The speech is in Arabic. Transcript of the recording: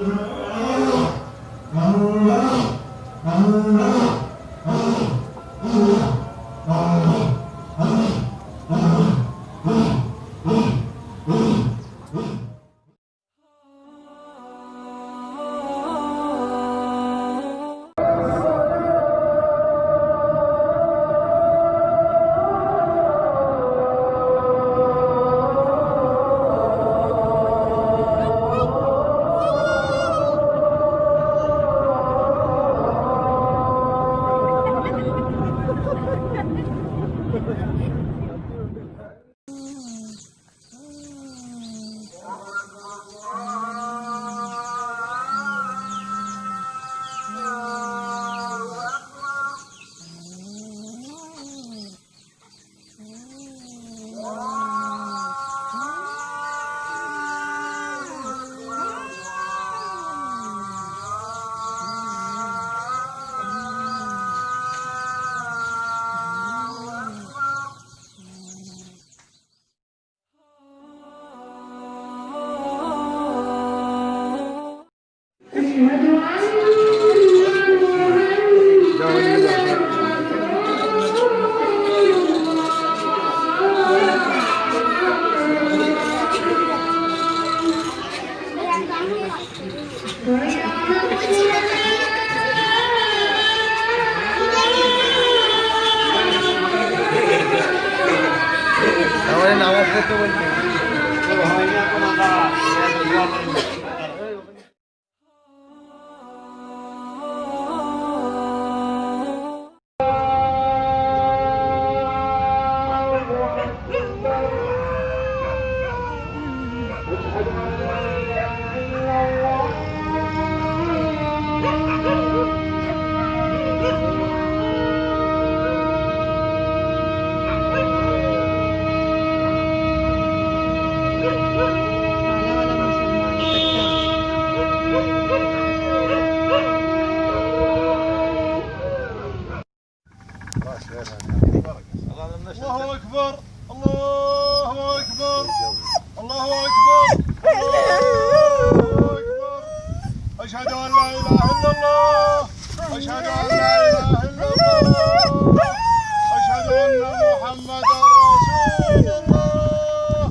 Yeah. ごめんなさい。ごとごに الله أكبر. الله اكبر الله اكبر الله اكبر أشهد أن لا إله إلا الله. أشهد أن لا إله إلا الله. أشهد أن محمدا رسول الله.